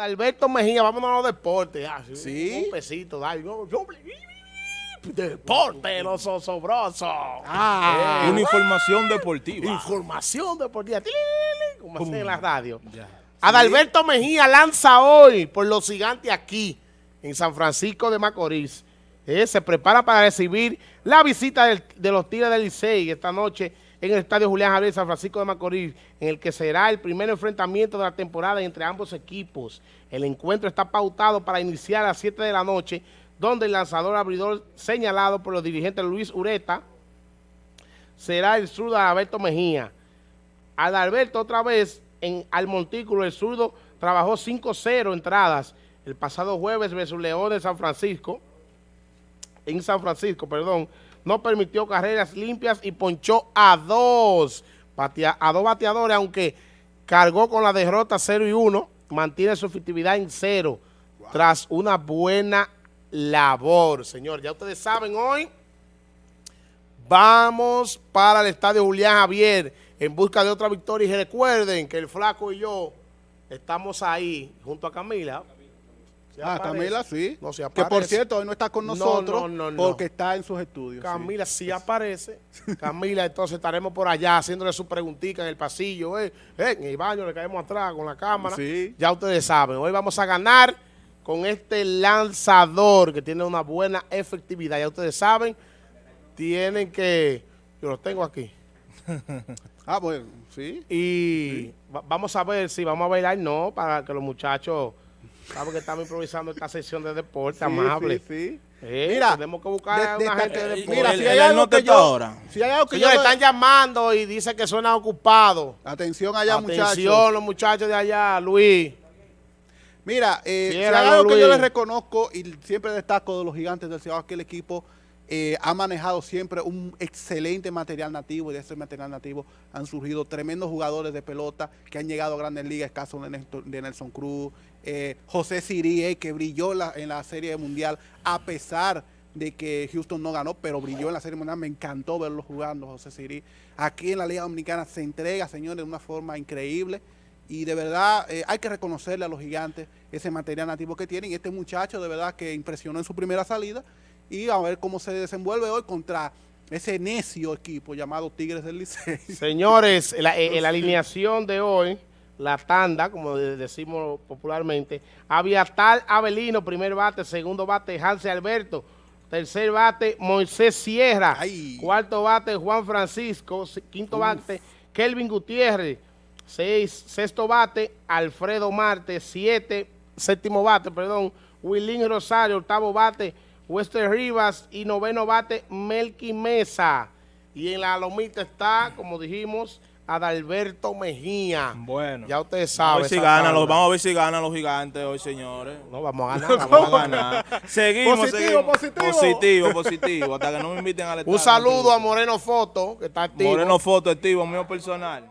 Alberto Mejía, vámonos a los deportes. Ah, Sí. Un pesito, yo- Deporte, los osobrosos. Ah. Eh, Una información deportiva. Información deportiva. Como hacen en la radio. Ya. Adalberto Mejía lanza hoy por los gigantes aquí, en San Francisco de Macorís. Eh, se prepara para recibir la visita del- de los Tigres del Licey esta noche en el Estadio Julián Javier San Francisco de Macorís, en el que será el primer enfrentamiento de la temporada entre ambos equipos. El encuentro está pautado para iniciar a las 7 de la noche, donde el lanzador abridor señalado por los dirigentes Luis Ureta será el zurdo Adalberto Mejía. Adalberto otra vez en al montículo, el zurdo trabajó 5-0 entradas el pasado jueves versus León de San Francisco, en San Francisco, perdón, no permitió carreras limpias y ponchó a dos, batea- a dos bateadores, aunque cargó con la derrota 0 y 1, mantiene su efectividad en cero, tras una buena labor, señor. Ya ustedes saben, hoy Vamos para el estadio Julián Javier en busca de otra victoria. Y recuerden que el Flaco y yo estamos ahí junto a Camila. ¿Se Ah, aparece? Camila, sí. No se que por aparece. cierto, hoy no está con No, nosotros no, no, no. porque está en sus estudios. Camila sí aparece. Camila, entonces estaremos por allá haciéndole su preguntita en el pasillo. eh, eh, en el baño le caemos atrás con la cámara. Sí. Ya ustedes saben, hoy vamos a ganar con este lanzador que tiene una buena efectividad. Ya ustedes saben, tienen que... Yo los tengo aquí. Ah, bueno, sí. Y va- vamos a ver si vamos a bailar, no, para que los muchachos, saben que estamos improvisando esta sesión de deporte, Sí, amable. sí, sí. Eh, Mira, tenemos que buscar a de- una gente de eh, deporte. Mira, si hay algo que yo... ahora. Si hay algo que yo... están llamando y dice que suena ocupado. Atención allá, Atención, muchachos. los muchachos de allá, Luis. Mira, eh, si hay algo que yo les reconozco y siempre destaco de los gigantes del Ciudad, que el equipo eh, ha manejado siempre un excelente material nativo y de ese material nativo han surgido tremendos jugadores de pelota que han llegado a grandes ligas, el caso de Nelson Cruz, eh, José Sirie, que brilló la- en la Serie Mundial a pesar de que Houston no ganó, pero brilló en la Serie Mundial, me encantó verlo jugando, José Sirí. Aquí en la Liga Dominicana se entrega, señores, de una forma increíble. Y de verdad eh, hay que reconocerle a los gigantes ese material nativo que tienen. Y este muchacho de verdad que impresionó en su primera salida. Y a ver cómo se desenvuelve hoy contra ese necio equipo llamado Tigres del Licey. Señores, la, eh, la alineación de hoy, la tanda, como de- decimos popularmente, Aviatal Avelino, primer bate, segundo bate, Hanse Alberto, tercer bate, Moisés Sierra, Ay. cuarto bate, Juan Francisco, quinto bate, Kelvin Gutiérrez, seis, sexto bate, Alfredo Marte, siete, séptimo bate, perdón, Willín Rosario, octavo bate, Wester Rivas y noveno bate, Melqui Mesa. Y en la lomita está, como dijimos, Adalberto Mejía. Bueno. Ya ustedes A saben. ver si tanda. los, vamos a ver si ganan los gigantes hoy, señores. No, vamos a ganar. Vamos vamos a ganar. Seguimos, Positivo, seguimos. positivo. Positivo, positivo. Hasta que no me inviten al Un estadio. saludo a Moreno Foto, que está activo. Moreno Foto, activo, mío personal.